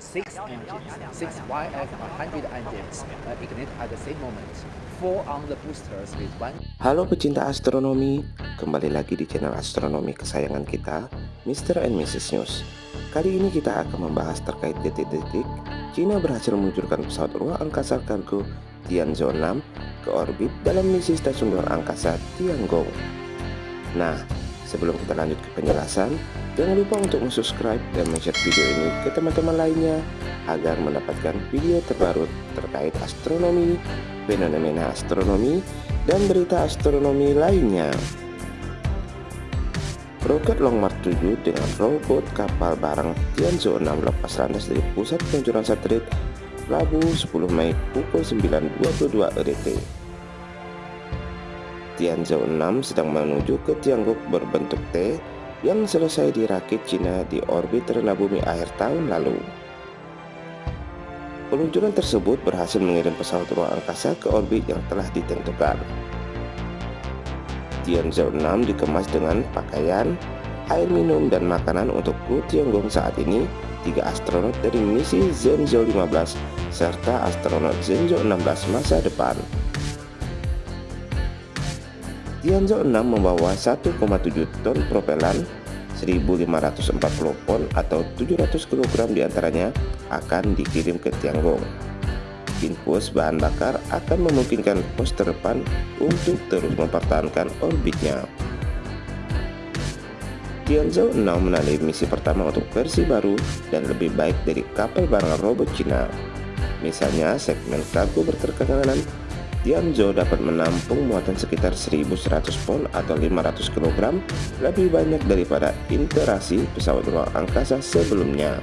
Six engines, six YF-100 engines uh, ignite at the same moment. Four on the boosters with one. Halo pecinta astronomi, kembali lagi di channel astronomi kesayangan kita, Mr. and Mrs. News. Kali ini kita akan membahas terkait detik-detik China berhasil meluncurkan pesawat ruang angkasa kargo Tianzhou 6 ke orbit dalam misi stasiun luar angkasa Tiangong. Nah, sebelum kita lanjut ke penjelasan, Jangan lupa untuk subscribe dan share video ini ke teman-teman lainnya agar mendapatkan video terbaru terkait astronomi, fenomena astronomi, dan berita astronomi lainnya. Roket Long March 7 dengan robot kapal barang Tianzhou 6 lepas landas dari pusat peluncuran satelit Rabu 10 Mei pukul 9.22 EDT. Tianzhou 6 sedang menuju ke Tiangong berbentuk T yang selesai dirakit Cina di orbit rendah bumi akhir tahun lalu. Peluncuran tersebut berhasil mengirim pesawat ruang angkasa ke orbit yang telah ditentukan. Tianzhou 6 dikemas dengan pakaian, air minum, dan makanan untuk kru Tiongkok saat ini, tiga astronot dari misi Zhenzhou 15 serta astronot Zhenzhou 16 masa depan. Tianzhou 6 membawa 1,7 ton propelan 1540 pon atau 700 kg di antaranya akan dikirim ke Tiangong. Infus bahan bakar akan memungkinkan pos terdepan untuk terus mempertahankan orbitnya. Tianzhou 6 menandai misi pertama untuk versi baru dan lebih baik dari kapal barang robot Cina. Misalnya segmen kargo bertekanan Tianzhou dapat menampung muatan sekitar 1100 pon atau 500 kg lebih banyak daripada interaksi pesawat ruang angkasa sebelumnya.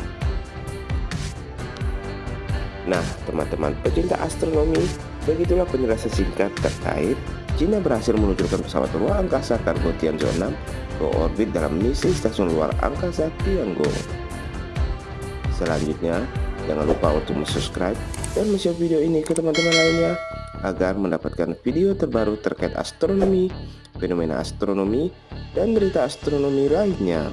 Nah, teman-teman pecinta astronomi, begitulah penjelasan singkat terkait China berhasil meluncurkan pesawat ruang angkasa kargo Tianzhou 6 ke orbit dalam misi stasiun luar angkasa Tiangong. Selanjutnya, jangan lupa untuk subscribe dan share video ini ke teman-teman lainnya agar mendapatkan video terbaru terkait astronomi, fenomena astronomi, dan berita astronomi lainnya.